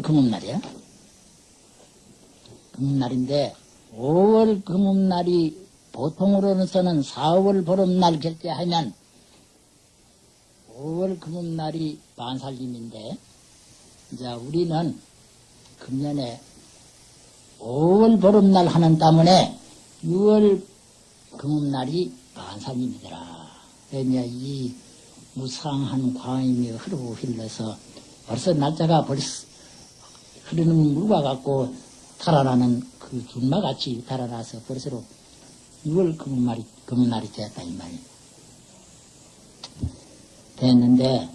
6월 금음날이야. 금음날인데 5월 금음날이 보통으로서는 4월 보름날 결제하면 5월 금음날이 만살림인데 이제 우리는 금년에 5월 보름날 하는 때문에 6월 금음날이 만살림이더라. 왜냐 이 무상한 광임이 흐르고 흘러서 벌써 날짜가 벌써 흐르는 물과 같고 달아나는 그 준마같이 달아나서 벌써로 6월 금음날이, 금음날이 되었다 이 말이야. 됐는데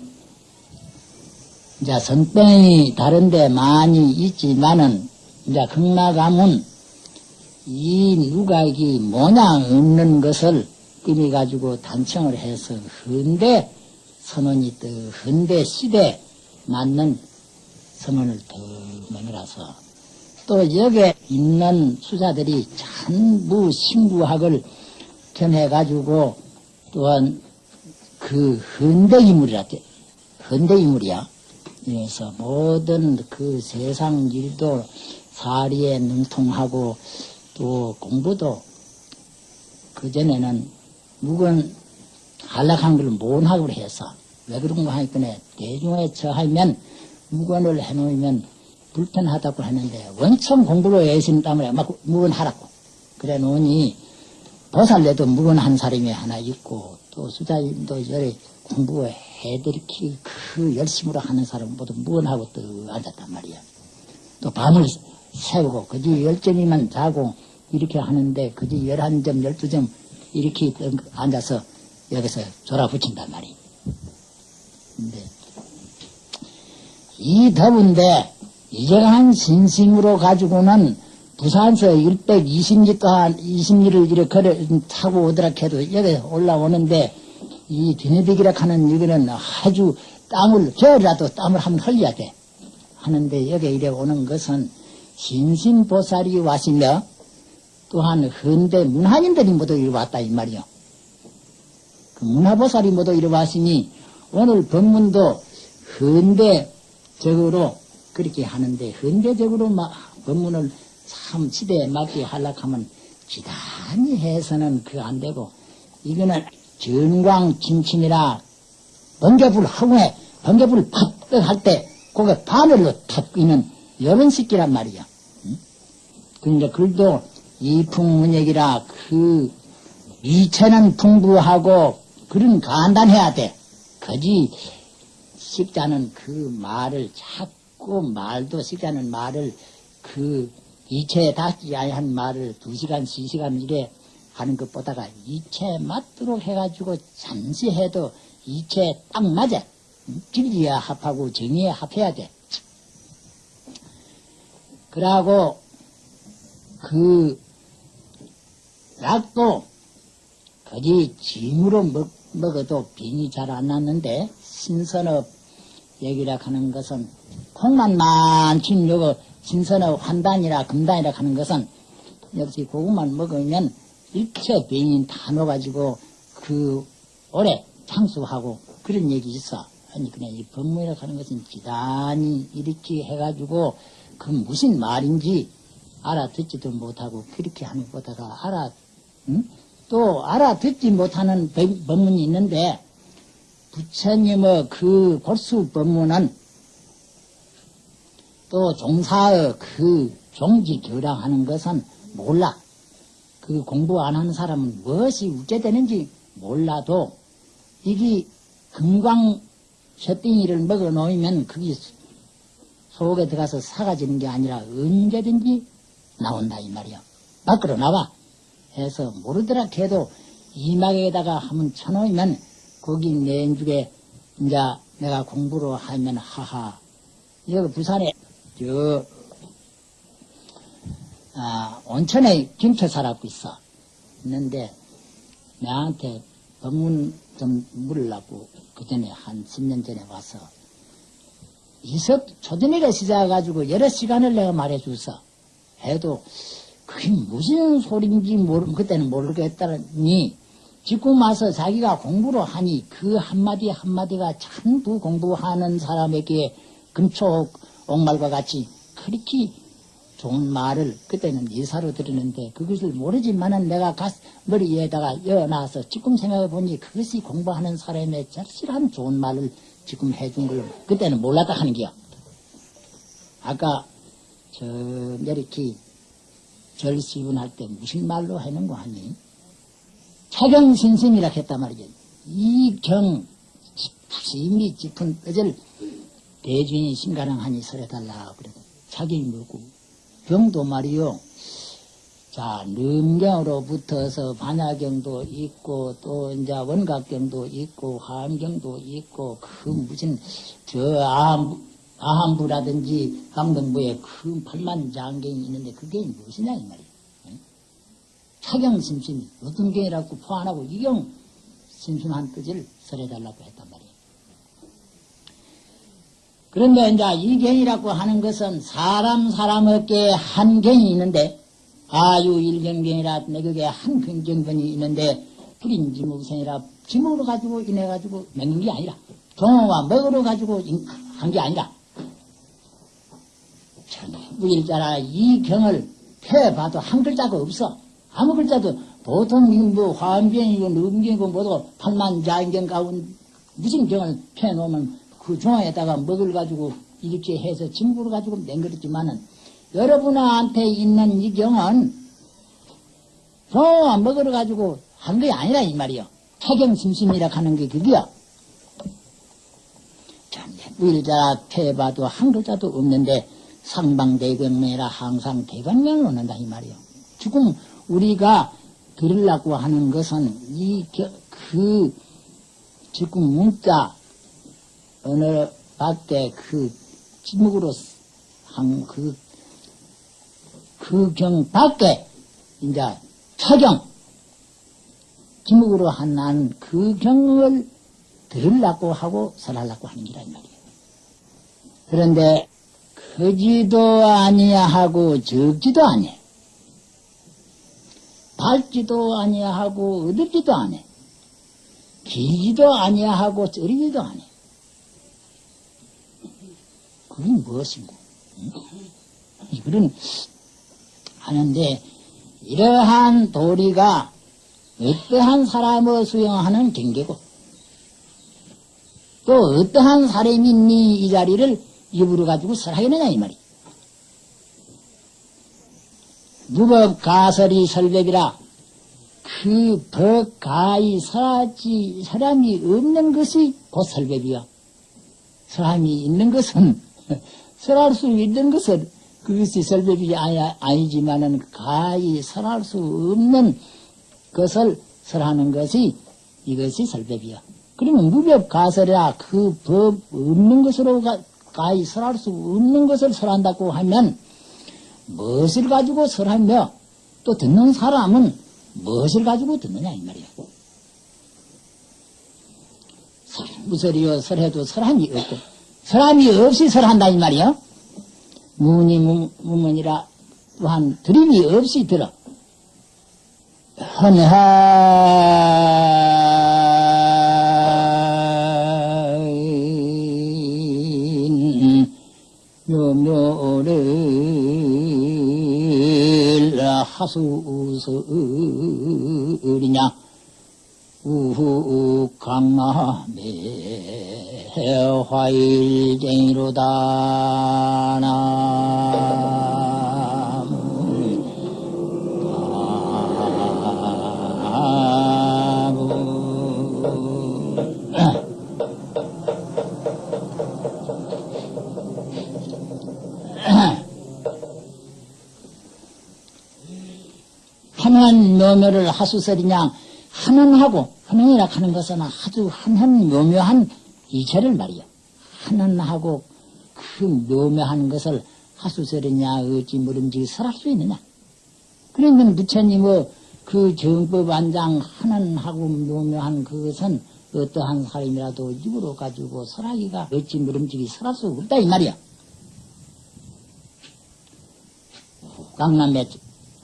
이제 선병이 다른데 많이 있지만은 이제 극락가문 이 누각이 모양 없는 것을 띠미 가지고 단청을 해서 헌데 선언이 또 헌데 시대 맞는 더 만들어서 또 여기에 있는 수자들이 전부 신구학을 견해가지고 또한 그 헌대인물이라 헌대인물이야. 그래서 모든 그 세상 일도 사리에 능통하고 또 공부도 그전에는 묵은 한락한 걸 못하고 해서 왜 그런 거 하니까 대중에 처하면 무건을 해놓으면 불편하다고 하는데 원청 공부로 때문에 막 무건하라고 그래 놓으니 보살래도 무건한 사람이 하나 있고 또 수자님도 열에 공부해드리기 그 열심으로 하는 사람 모두 무건하고 또 앉았단 말이야. 또 밤을 새우고 그지 열점이만 자고 이렇게 하는데 그지 열한 점 열두 점 이렇게 앉아서 여기서 졸아 붙인단 말이야. 근데 이 더운데 이정한 신심으로 가지고는 부산서 120리 동안 20리를 이렇게 타고 오더라 해도 여기 올라오는데 이 비네딕이라 하는 여기는 아주 땀을 겨울이라도 땀을 한번 흘려야 돼 하는데 여기 이래 오는 것은 신신보살이 와시며 또한 헌데 문화인들이 모두 이리 왔다 이 말이요. 그 문화보살이 모두 이리 왔으니 오늘 법문도 헌대 적으로 그렇게 하는데 헌대적으로 막 법문을 참 시대에 맞게 하려고 기단히 해서는 그 안 되고 이거는 전광 진침이라 번개불 하고에 번개불 팍떡 할때 그게 바늘로 탁 끼는 이런 식기란 말이야. 응? 그러니까 글도 이풍문역이라 그 이체는 풍부하고 그런 간단해야 돼. 거지 식자는 그 말을 자꾸 말도 식자는 말을 그 이체에 닿지 아니한 말을 두 시간, 시 시간 이래 하는 것보다가 이체 맞도록 해가지고 잠시 해도 이체 딱 맞아. 진리에 합하고 정의에 합해야 돼. 그러고 그 약도 거기 짐으로 먹, 먹어도 병이 잘 안 났는데 신선업 얘기라 하는 것은 콩만 많친 요거 신선업 환단이라 금단이라 하는 것은 역시 그것만 먹으면 일체 병인 다 넣어가지고 그 오래 장수하고 그런 얘기 있어. 아니 그냥 이 법문이라 하는 것은 기단히 이렇게 해가지고 그 무슨 말인지 알아듣지도 못하고 그렇게 하는 것보다가 알아 응? 또 알아듣지 못하는 법문이 있는데 부처님의 그 볼수 법문은 또 종사의 그 종지 교량하는 것은 몰라. 그 공부 안 하는 사람은 무엇이 웃게 되는지 몰라도 이게 금광 쇠띵이를 먹어 놓으면 그게 속에 들어가서 사가지는 게 아니라 언제든지 나온다 이 말이야. 밖으로 나와. 해서 모르더라 해도 이막에다가 한번 쳐놓으면 거기 내주에 이제 내가 공부를 하면 하하. 여기 부산에 저 아, 온천에 김치 살았고 있어. 있는데 나한테 법문 좀 물으려고 그 전에 한 10년 전에 와서 이석 초전일에 시작해가지고 여러 시간을 내가 말해줘서 해도 그게 무슨 소리인지 모르, 그때는 모르겠다니, 지금 와서 자기가 공부를 하니 그 한마디 한마디가 전부 공부하는 사람에게 근초 옥말과 같이 그렇게 좋은 말을 그때는 예사로 들었는데 그것을 모르지만은 내가 가스, 머리에다가 여어놔서 지금 생각해 보니 그것이 공부하는 사람의 절실한 좋은 말을 지금 해준 걸 그때는 몰랐다 하는 게요. 아까 저 이렇게 절시분 할 때 무슨 말로 하는 거 하니? 차경신심이라 했단 말이죠. 이경 심이 짚은 뜻을 대중이 심가능하니 설해달라 그래도 자기 뭐고 경도 말이요. 자, 능경으로부터서 반야경도 있고, 또, 이제 원각경도 있고, 화엄경도 있고, 그 무슨, 저, 아함, 아함부라든지 강동부에 그 팔만 장경이 있는데, 그게 무엇이냐, 이 말이에 요. 차경심심이, 어떤 경이라고 포함하고, 이경 심심한 뜻을 설해달라고 했단 말이에요. 그런데 이제 이 경이라고 하는 것은 사람 사람 어깨에 한 경이 있는데 아유 일경경이라 내격에 한 경경견이 있는데 불인지무생이라 지목으로 가지고 인해 가지고 맹는 게 아니라 종어와 먹으로 가지고 한 게 아니라 전부 일자라 이 경을 펴봐도 한 글자가 없어 아무 글자도 보통 뭐 화엄경이고 음경이고 뭐도 팔만자인경 가운 무슨 경을 펴놓으면 그 종아에다가 먹을 가지고 이렇게 해서 진부를 가지고 맹그렸지만은 여러분한테 있는 이 경은 종아 먹으러 가지고 한 게 아니라 이 말이요. 타경심심이라 하는 게 그게요. 우일자라 패봐도 한 글자도 없는데 상방대경매라 항상 대경명을 얻는다 이 말이요. 지금 우리가 들으려고 하는 것은 이그 지금 문자 어느 밖에 그 지목으로 한 그, 그 경 밖에 이제 차경 지목으로 한그 경을 들으려고 하고 설하려고 하는 이 말이에요. 그런데 크지도 아니하고 적지도 아니에요. 밝지도 아니하고 어둡지도 않아. 길지도 아니하고 쩌리지도 않아. 그게 무엇인고? 이거는 하는데 이러한 도리가 어떠한 사람을 수용하는 경계고 또 어떠한 사람이 이 자리를 입으로 가지고 설하겠느냐 이 말이. 무법 가설이 설법이라 그 법 가히 설하지 사람이 없는 것이 곧 설법이야. 사람이 있는 것은 설할 수 있는 것은 그것이 설법이 아니, 아니지만은 가히 설할 수 없는 것을 설하는 것이 이것이 설법이야. 그러면 무법 가설이라 그 법 없는 것으로 가, 가히 설할 수 없는 것을 설한다고 하면 무엇을 가지고 설하며 또 듣는 사람은 무엇을 가지고 듣느냐 이 말이야. 무설이요 설해도 설함이 없고 설함이 없이 설한다 이 말이야. 무니 무문이라 또한 드림이 없이 들어. 헌하인 묘묘를 하수설이냐 우후 강남의 화일쟁이로다 한한 묘묘를 하수설이냐 한한하고 한한이라 하는 것은 아주 한한 묘묘한 이체를 말이야. 한한하고 그 묘묘한 것을 하수설이냐 어찌 모름지 설할 수 있느냐. 그러면 부처님의 뭐그 정법 안장 한한하고 묘묘한 그것은 어떠한 사람이라도 입으로 가지고 설하기가 어찌 모름지기 설할 수 없다 이 말이야. 강남에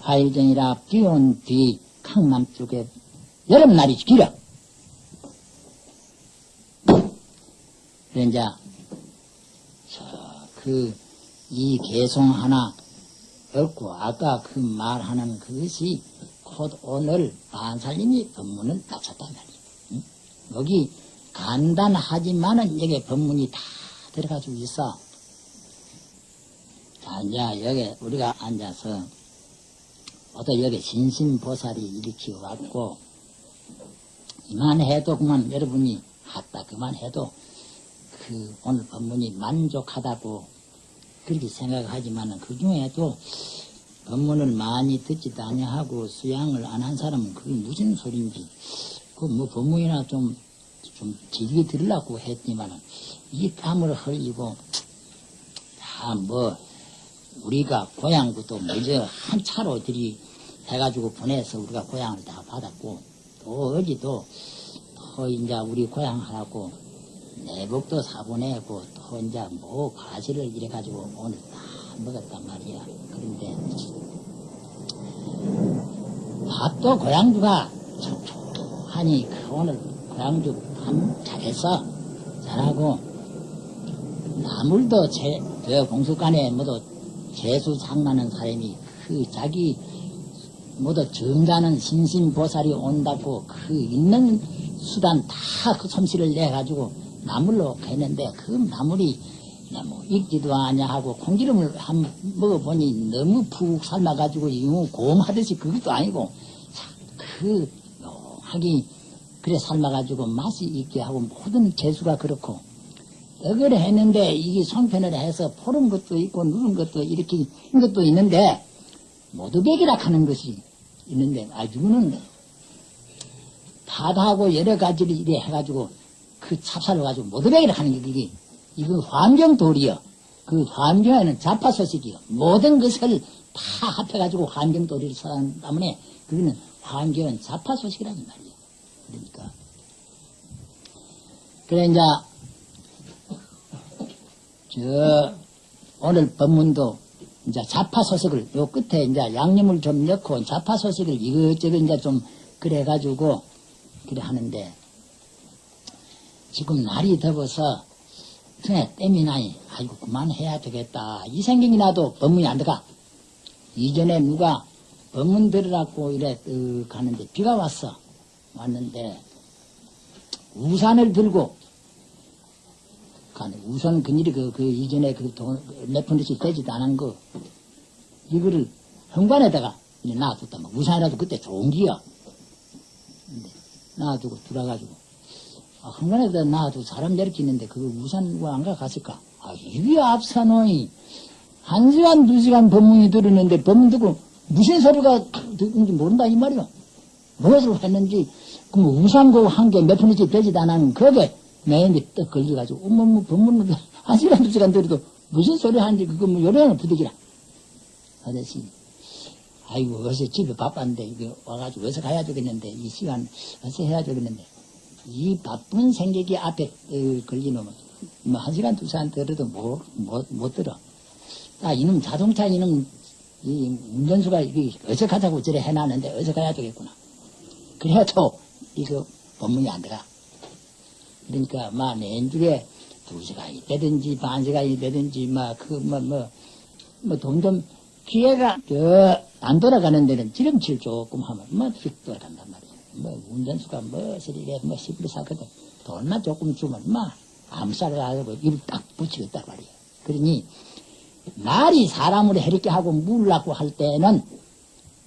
화일정이라 비온 뒤 강남 쪽에 여름날이 길어. 그래, 이제, 저, 그, 이 개송 하나 없고, 아까 그 말하는 그것이 곧 오늘 반살림이 법문을 갖췄단 말이야. 응? 여기 간단하지만은 여기 법문이 다 들어가지고 있어. 자, 이제 여기 우리가 앉아서, 어떤 여기 신심보살이 일으키고 왔고, 이만해도 그만 여러분이 했다. 그만해도 그 오늘 법문이 만족하다고 그렇게 생각하지만은 그 중에도 법문을 많이 듣지도 아니하고 수양을 안 한 사람은 그게 무슨 소린지 그 뭐 법문이나 좀좀 길게 들으려고 했지만은 이 땀을 흘리고 다뭐 우리가 고향부터 먼저 한 차로 들이 해가지고 보내서 우리가 고향을 다 받았고 또 어디도 또 이제 우리 고향 하라고 내복도 사보내고 또 이제 뭐 과실을 이래가지고 오늘 다 먹었단 말이야. 그런데 밥도 고향주가 촉촉하니 그 오늘 고향주 참 잘했어. 잘하고 나물도 제, 저 공수관에 모두 재수 장난하는 사람이 그 자기 모두 정자는 신신보살이 온다고 그 있는 수단 다 그 솜씨를 내가지고 나물로 했는데 그 나물이 뭐 익지도 않냐 하고 콩기름을 한번 먹어보니 너무 푹 삶아가지고 이거 고음하듯이 그것도 아니고 그 묘하게 그래 삶아가지고 맛이 있게 하고 모든 재수가 그렇고 떡을 했는데 이게 송편을 해서 포른 것도 있고 누른 것도 이렇게 인 것도 있는데 모두백이라 하는 것이 있는데 아주는 바다하고 여러 가지를 이래 해가지고 그 찹쌀을 가지고 모두백이라 하는 게 그게 이거 환경돌이요. 그 환경에는 자파소식이요. 모든 것을 다 합해가지고 환경돌이를 사는 때문에 그거는 환경은 자파소식이라는 말이에요. 그러니까 그래 이제 저 오늘 법문도 이제 자파소식을 요 끝에 이제 양념을 좀 넣고 자파소식을 이것저것 이제 좀 그래가지고 그래 하는데 지금 날이 더워서 등에 땀이 나니 아이고 그만해야 되겠다. 이 생각이 나도 법문이 안 들어가. 이전에 누가 법문 들으라고 이래 뜩 가는데 비가 왔어. 왔는데 우산을 들고 가네 우산 그일이 그, 그 이전에 그몇 푼씩 되지도 않은 거 이거를 현관에다가 놔뒀다 막 우산이라도 그때 좋은 기야 놔두고 들어가지고 아, 한간에다 놔두고 사람 있는데 그거 우산 왜안 가갔을까? 아, 이게 앞사노이. 한 시간, 두 시간 법문이 들었는데 법문 듣고 무슨 소리가 듣는지 모른다 이 말이야. 무엇을 했는지 그뭐 우산 그한 개 몇 푼이지 되지도 않은 그게 내인데 떡 걸려가지고 어머 뭐 법문을 한 시간, 두 시간 들어도 무슨 소리 하는지 그거 뭐 요령을 부득이라. 아저씨 아이고 어서 집에 바빴는데 이거 와가지고 어서 가야 되겠는데 이 시간 어서 해야 되겠는데 이 바쁜 생각이 앞에 어, 걸리면 뭐 한 시간 두 시간 들어도 못, 못, 못 들어. 아 이놈 자동차 이놈 이 운전수가 이게 어서 가자고 저래 해놨는데 어서 가야 되겠구나. 그래도 이거 법문이 안 들어가. 그러니까 막 내주에 두 시간이 되든지 반 시간이 되든지 막그뭐뭐뭐 돈좀 기회가 저안 돌아가는 데는 지름칠 조금 하면 뭐휙 돌아간단 말이야. 뭐 운전수가 무엇을 이래 뭐 시부리 사거든 돈만 조금 주면 막 암살을 하고 입을 딱 붙이겠다 말이야 그러니 날이 사람을 해롭게 하고 물라고 할 때는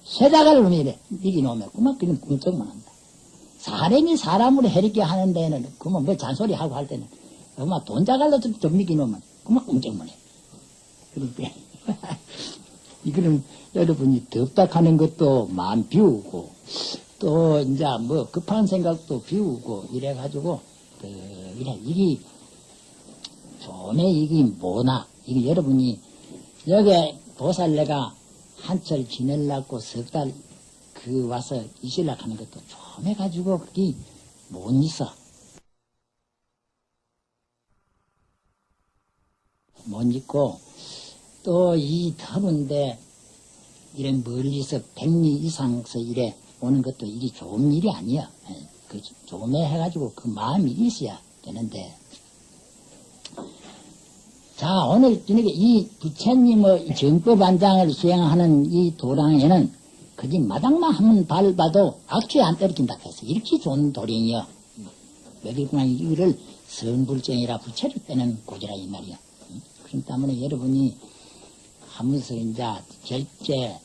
세자가를 이래. 이기놓으면 그만 그냥 꿈쩍만 한다 사람이 사람을 해롭게 하는 데는 그만 뭐 잔소리 하고 할 때는 그만 돈 자갈로 좀, 좀 이기놓으면 그만 꿈쩍만 해 그러니까 이거는 여러분이 덥다 하는 것도 마음 비우고 또 이제 뭐 급한 생각도 비우고 이래가지고 그 이래. 이게 좀에 이게 뭐나? 이게 여러분이 여기 보살내가 한철 지내려고 석 달 그 와서 있으려고 하는 것도 좀 해가지고 그게 못 있어. 못 있고 또 이 더운데 이런 멀리서 백리 이상서 이래 오는 것도 일이 좋은 일이 아니야. 예, 그 조매 해가지고 그 마음이 있어야 되는데. 자, 오늘 저녁에 이 부처님의 정법안장을 수행하는 이 도랑에는 그지 마당만 한번 밟아도 악취 안 떨어진다 해서 이렇게 좋은 도령이요. 여기구나 이거를 선불정이라 부처를 빼는 고지라 이 말이야. 그렇기 때문에 여러분이 하면서 이제 결제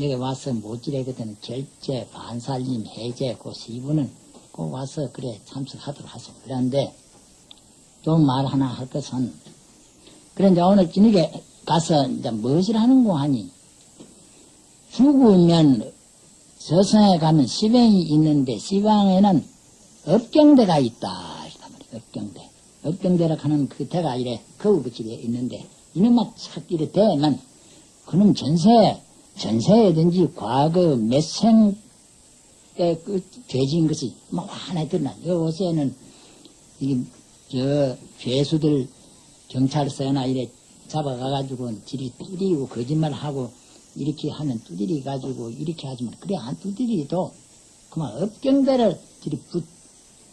여기 와서 모지래거든 결제 반살림 해제 그 시부는 꼭 와서 그래 참석하도록 하소. 그런데 좀말 하나 할 것은 이제 오늘 저녁에 가서 이제 무엇을 하는고 하니 죽으면 저승에 가면 시방이 있는데 시방에는 업경대가 있다. 업경대. 업경대라 하는 그 대가 이래 거울 붙이게 있는데 이놈만 착 이래 되면 그놈 전세 전세든지 과거 몇생 때 그 죄진 것이 막 환하게 드러나. 요새는 이게 저 죄수들 경찰서나 이래 잡아가가지고 지리 뚜리고 거짓말하고 이렇게 하면 두드리 가지고 이렇게 하지만 그래 안 두드리도 그만 업경대를 지리 붙,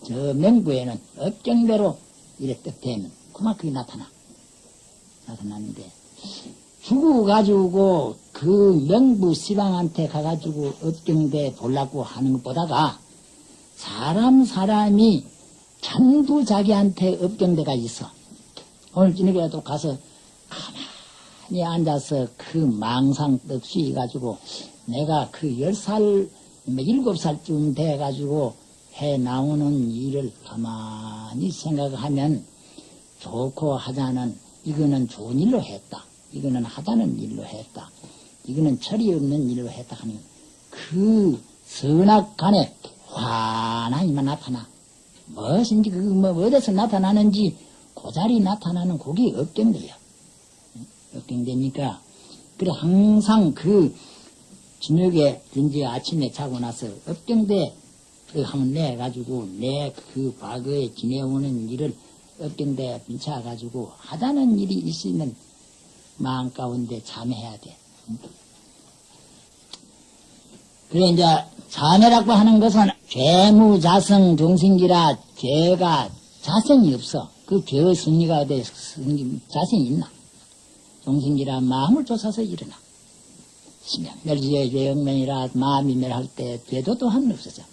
저 명부에는 업경대로 이래 떡되면 그만 그게 나타나. 나타나는데 죽어가지고 그 명부 시방한테 가가지고 업경대 보려고 하는 것보다가 사람 사람이 전부 자기한테 업경대가 있어. 오늘 저녁에도 가서 가만 히 앉아서 그 망상 없이 해가지고 내가 그 열 살, 뭐 일곱 살쯤 돼가지고 해 나오는 일을 가만히 생각하면 좋고 하자는 이거는 좋은 일로 했다. 이거는 하자는 일로 했다. 이거는 철이 없는 일로 했다 하는 그 선악간에 환하이만 나타나. 무엇인지 그뭐 어디서 나타나는지 그 자리 나타나는 곡이 업경돼요. 업경되니까 그래 항상 그 저녁에 든지 아침에 자고 나서 업경대 그 하면 내 가지고 내 그 과거에 지내오는 일을 업경대 bin차 가지고 하자는 일이 있으면 마음 가운데 참해야 돼. 그래 이제 자매라고 하는 것은 죄무자성 종신기라 죄가 자성이 없어. 그 죄의 승리가 돼 승리 자성이 있나? 종신기라 마음을 쫓아서 일어나. 심양 멸지의 죄영면이라 마음이 멸할 때 죄도 또한 없어져.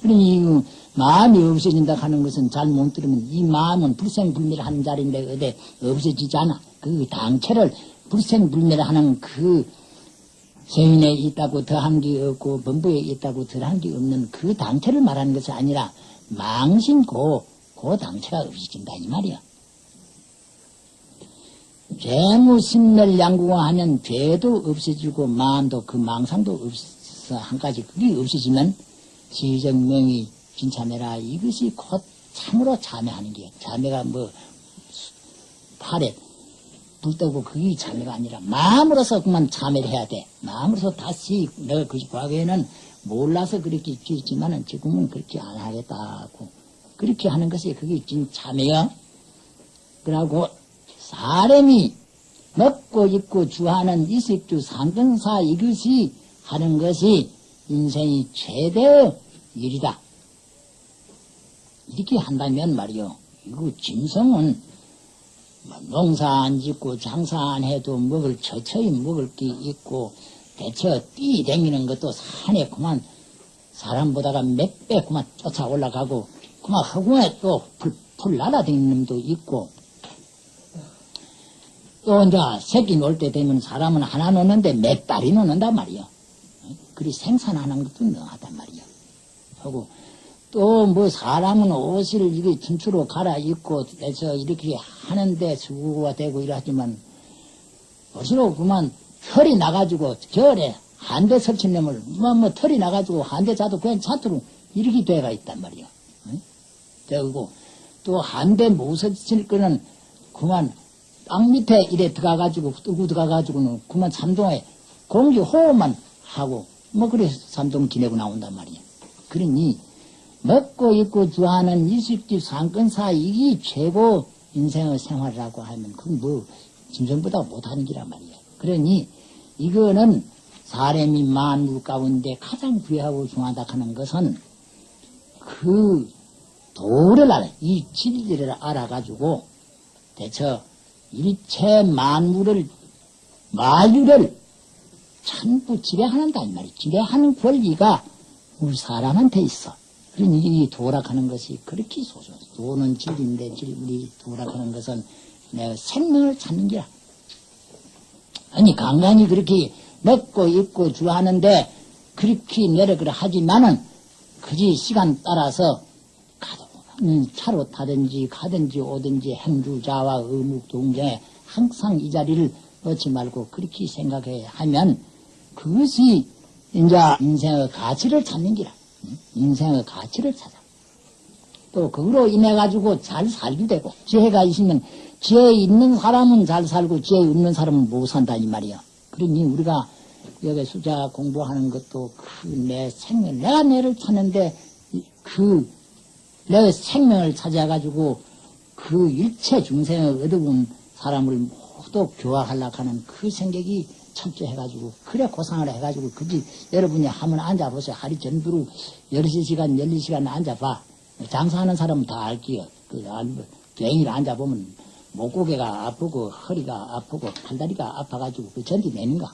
그러니 이 마음이 없어진다 하는 것은 잘 못 들으면 이 마음은 불생불멸하는 자리인데 어디 없어지지 않아. 그 당체를 불생불멸하는 그 세인에 있다고 더한 게 없고 범부에 있다고 덜한 게 없는 그 당체를 말하는 것이 아니라 망신고 그 당체가 없어진다 이 말이야. 죄무신멸 양구가 하면 죄도 없어지고 마음도 그 망상도 없어 한 가지 그게 없어지면 시정명이 진참해라 이것이 곧 참으로 참회하는 게요. 참회가 뭐 팔에 불 떠고 그게 참회가 아니라 마음으로서 그만 참회를 해야 돼. 마음으로서 다시 내가 그 과거에는 몰라서 그렇게 지었지만은 지금은 그렇게 안 하겠다고 그렇게 하는 것이 그게 진 참회야. 그러고 사람이 먹고 입고 주하는 이식주 상근사 이것이 하는 것이 인생이 최대의 일이다. 이렇게 한다면 말이요. 이거 짐승은 뭐 농사 안 짓고 장사 안 해도 먹을 처처히 먹을 게 있고 대처 뛰댕기는 것도 산에 그만 사람보다가 몇 배 그만 쫓아 올라가고 그만 허공에 또 풀, 풀 날아다니는 놈도 있고 또 이제 새끼 놀때 되면 사람은 하나 놓는데 몇 달이 놓는단 말이요. 그리 생산하는 것도 너하단 말이요. 하고 또 뭐 사람은 옷을 이게 춘추로 갈아입고 해서 이렇게 하는데 수고가 되고 이러지만 옷으로 그만 털이 나가지고 겨울에 한대 설친 놈을 뭐, 뭐 털이 나가지고 한대 자도 자도록 이렇게 돼가 있단 말이요. 되고 또 한대 못 설칠 거는 그만 땅 밑에 이래 들어가가지고, 뜨고 들어가가지고는 그만 삼동에 공기 호흡만 하고, 뭐, 그래, 삼동 지내고 나온단 말이야. 그러니, 먹고 입고 주하는 이식집 상권사 이게 최고 인생의 생활이라고 하면, 그건 뭐, 짐승보다 못하는 기란 말이야. 그러니, 이거는 사람이 만물 가운데 가장 귀하고 중하다 하는 것은 그 도를 알아, 이 진리를 알아가지고 대처 일체 만물을 마유를 전부 지배하는다 이 말이 지배하는 권리가 우리 사람한테 있어. 그러니 이 도락하는 것이 그렇게 소소. 도는 진리인데 진- 우리 도락하는 것은 내 생명을 찾는 기라. 아니 간간히 그렇게 먹고 입고 주하는데 그렇게 내려 그래 하지만은 그지 시간 따라서 음, 차로 타든지 가든지 오든지 행주자와 의묵 동정에 항상 이 자리를 놓지 말고 그렇게 생각해 하면 그것이 이제 인생의 가치를 찾는 기라. 응? 인생의 가치를 찾아. 또 그거로 인해 가지고 잘 살게 되고 지혜가 있으면 지혜 있는 사람은 잘 살고 지혜 없는 사람은 못 산다 이 말이야. 그러니 우리가 여기 수자 공부하는 것도 그 내 생명 내가 내를 찾는데 이- 그 내 생명을 찾아가지고 그 일체 중생의 어두운 사람을 모두 교화하려고 하는 그 생각이 철저해가지고 그래 고상을 해가지고 그지 여러분이 한번 앉아보세요. 하루 전부로 13시간 12시간 앉아봐. 장사하는 사람은 다 알기요. 그 안- 괜히 앉아보면 목고개가 아프고 허리가 아프고 팔다리가 아파가지고 그 견디내는가